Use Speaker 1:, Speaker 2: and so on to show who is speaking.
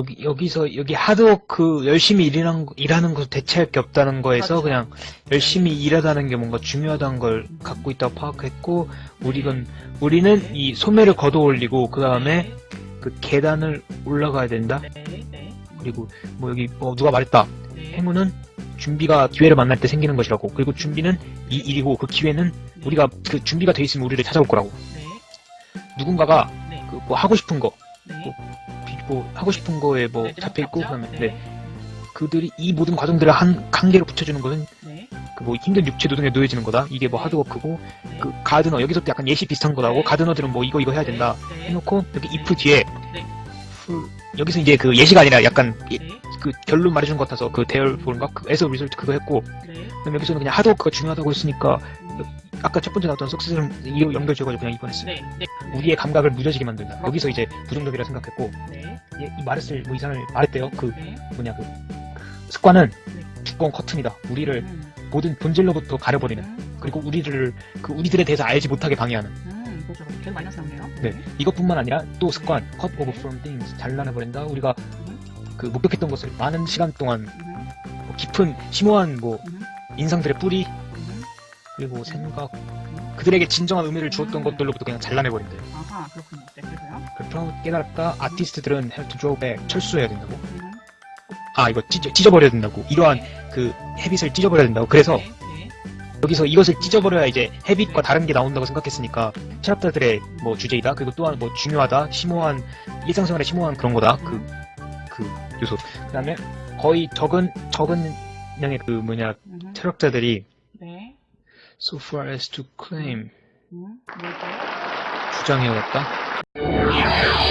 Speaker 1: 여기, 여기 서, 여기 하드워크 열심히 일하는, 거- 일하는 거 대체할 게 없다는 거에서
Speaker 2: 그렇죠.
Speaker 1: 그냥 열심히 일하다는 게 뭔가 중요하다는 걸 갖고 있다고 파악했고, 우리는, 우리는 이 소매를 걷어 올리고, 그 다음에 그 계단을 올라가야 된다?
Speaker 2: 네, 네,
Speaker 1: 그리고 뭐 여기 뭐 누가 말했다.
Speaker 2: 네.
Speaker 1: 행운은 준비가 기회를 만날 때 생기는 것이라고. 그리고 준비는 이 일이고 그 기회는 우리가 그 준비가 돼 있으면 우리를 찾아올 거라고.
Speaker 2: 네,
Speaker 1: 누군가가
Speaker 2: 네,
Speaker 1: 그뭐 하고 싶은 거,
Speaker 2: 네.
Speaker 1: 비- 뭐 하고 싶은 거에 뭐
Speaker 2: 네,
Speaker 1: 잡혀 있고
Speaker 2: 잡죠?
Speaker 1: 그다음에 네. 그들이 이 모든 과정들을 한 한계로 붙여주는 것은
Speaker 2: 네,
Speaker 1: 그뭐 힘든 육체 노동에 놓여지는 거다. 이게 뭐 하드워크고
Speaker 2: 네.
Speaker 1: 그 가드너 여기서도 약간 예시 비슷한 거라고.
Speaker 2: 네.
Speaker 1: 가드너들은 뭐 이거 이거 해야 된다.
Speaker 2: 네,
Speaker 1: 해놓고 여기 if 뒤에
Speaker 2: 네.
Speaker 1: 풀- 여기서 이제 그 예시가 아니라 약간 이-
Speaker 2: 네,
Speaker 1: 그 결론 말해준 것 같아서 그 대열 보는가 그 에서 리설트 그거 했고
Speaker 2: 네.
Speaker 1: 그럼 여기서는 그냥 하드워크가 중요하다고 했으니까 아까 첫 번째 나왔던 석세를 이어 연결지어가지고 그냥 이번했어요.
Speaker 2: 네, 네.
Speaker 1: 우리의 감각을 무뎌지게 만든다. 여기서 이제 부정적이라 생각했고
Speaker 2: 네,
Speaker 1: 이, 이 말했을 뭐 이상을 말했대요. 그
Speaker 2: 네.
Speaker 1: 뭐냐 그 습관은
Speaker 2: 네.
Speaker 1: 두꺼운 커튼이다. 우리를
Speaker 2: 음,
Speaker 1: 모든 본질로부터 가려버리는
Speaker 2: 음,
Speaker 1: 그리고 우리를 그 우리들에 대해서 알지 못하게 방해하는
Speaker 2: 음. 계속 마이너스 나오네요.
Speaker 1: 네 이것뿐만 아니라 또 습관 cut over from things 잘라내버린다. 우리가
Speaker 2: 음,
Speaker 1: 그 목격했던 것을 많은 시간 동안
Speaker 2: 음,
Speaker 1: 뭐 깊은 심오한 뭐
Speaker 2: 음,
Speaker 1: 인상들의 뿌리
Speaker 2: 음.
Speaker 1: 그리고 생각 그들에게 진정한 의미를 주었던 것들로부터 그냥 잘라내버린대요.
Speaker 2: 아하, 그렇군요. 네, 그래서요.
Speaker 1: 그렇다고 깨달았다. 아티스트들은 draw back 철수해야 된다고.
Speaker 2: 음,
Speaker 1: 아 이거 찢어, 찢어버려야 된다고. 이러한 그 헤빗을 찢어버려야 된다고. 그래서
Speaker 2: 네, 네.
Speaker 1: 여기서 이것을 찢어버려야 이제 헤빗과 다른 게 나온다고 생각했으니까 철학자들의 뭐 주제이다. 그리고 또한 뭐 중요하다. 심오한 일상생활에 심오한 그런 거다. 그
Speaker 2: 음,
Speaker 1: 그 요소. 그 다음에 거의 적은 적은 양의 그 뭐냐
Speaker 2: 음,
Speaker 1: 철학자들이
Speaker 2: 네.
Speaker 1: So far as to claim
Speaker 2: 음?
Speaker 1: 주장해왔다.